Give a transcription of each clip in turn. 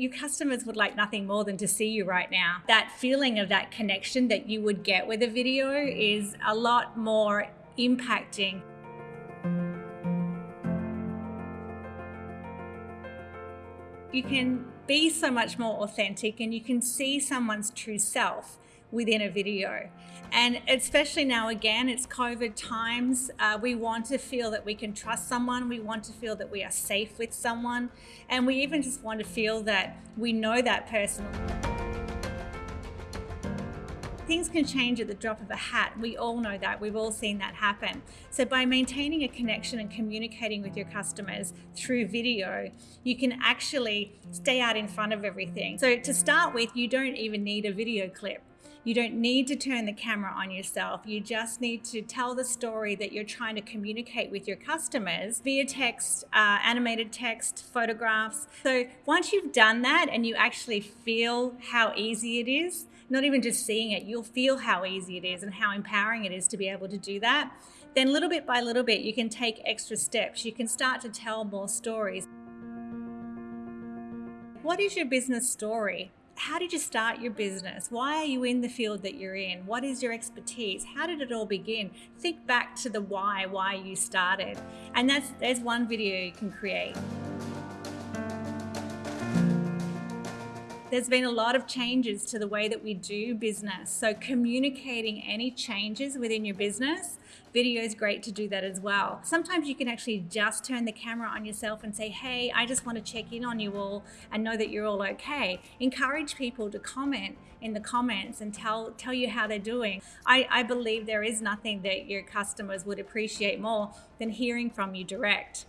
Your customers would like nothing more than to see you right now. That feeling of that connection that you would get with a video is a lot more impacting. You can be so much more authentic and you can see someone's true self within a video. And especially now, again, it's COVID times. Uh, we want to feel that we can trust someone. We want to feel that we are safe with someone. And we even just want to feel that we know that person things can change at the drop of a hat. We all know that. We've all seen that happen. So by maintaining a connection and communicating with your customers through video, you can actually stay out in front of everything. So to start with, you don't even need a video clip. You don't need to turn the camera on yourself. You just need to tell the story that you're trying to communicate with your customers via text, uh, animated text, photographs. So once you've done that and you actually feel how easy it is, not even just seeing it, you'll feel how easy it is and how empowering it is to be able to do that. Then little bit by little bit, you can take extra steps. You can start to tell more stories. What is your business story? How did you start your business? Why are you in the field that you're in? What is your expertise? How did it all begin? Think back to the why, why you started. And that's there's one video you can create. There's been a lot of changes to the way that we do business. So communicating any changes within your business, video is great to do that as well. Sometimes you can actually just turn the camera on yourself and say, hey, I just want to check in on you all and know that you're all okay. Encourage people to comment in the comments and tell tell you how they're doing. I, I believe there is nothing that your customers would appreciate more than hearing from you direct.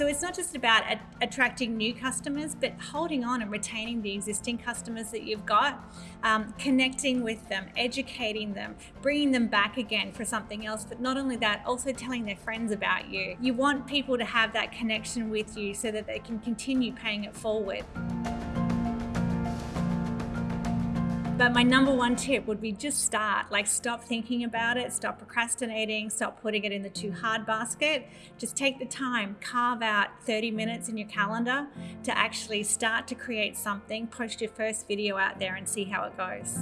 So it's not just about attracting new customers, but holding on and retaining the existing customers that you've got, um, connecting with them, educating them, bringing them back again for something else. But not only that, also telling their friends about you. You want people to have that connection with you so that they can continue paying it forward. But my number one tip would be just start. Like stop thinking about it, stop procrastinating, stop putting it in the too hard basket. Just take the time, carve out 30 minutes in your calendar to actually start to create something, post your first video out there and see how it goes.